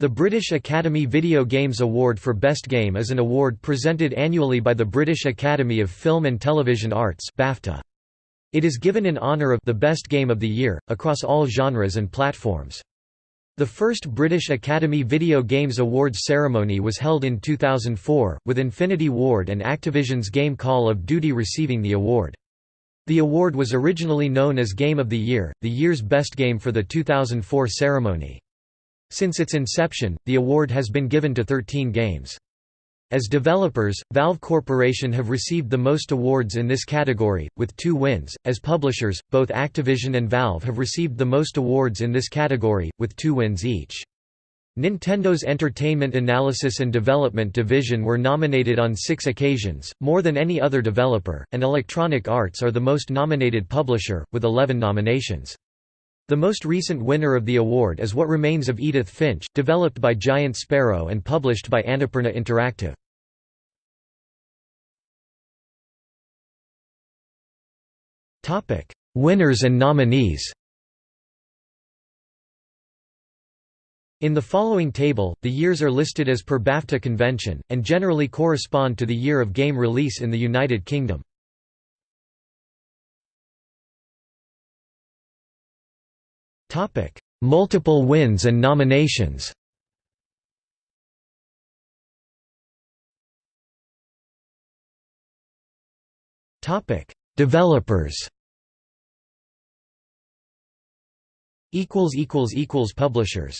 The British Academy Video Games Award for Best Game is an award presented annually by the British Academy of Film and Television Arts BAFTA. It is given in honour of the best game of the year, across all genres and platforms. The first British Academy Video Games Awards ceremony was held in 2004, with Infinity Ward and Activision's game Call of Duty receiving the award. The award was originally known as Game of the Year, the year's best game for the 2004 ceremony. Since its inception, the award has been given to 13 games. As developers, Valve Corporation have received the most awards in this category, with two wins. As publishers, both Activision and Valve have received the most awards in this category, with two wins each. Nintendo's Entertainment Analysis and Development Division were nominated on six occasions, more than any other developer, and Electronic Arts are the most nominated publisher, with 11 nominations. The most recent winner of the award is What Remains of Edith Finch, developed by Giant Sparrow and published by Annapurna Interactive. Winners and nominees In the following table, the years are listed as per BAFTA convention, and generally correspond to the year of game release in the United Kingdom. Topic: Multiple wins and nominations. Topic: Developers. Equals equals equals publishers.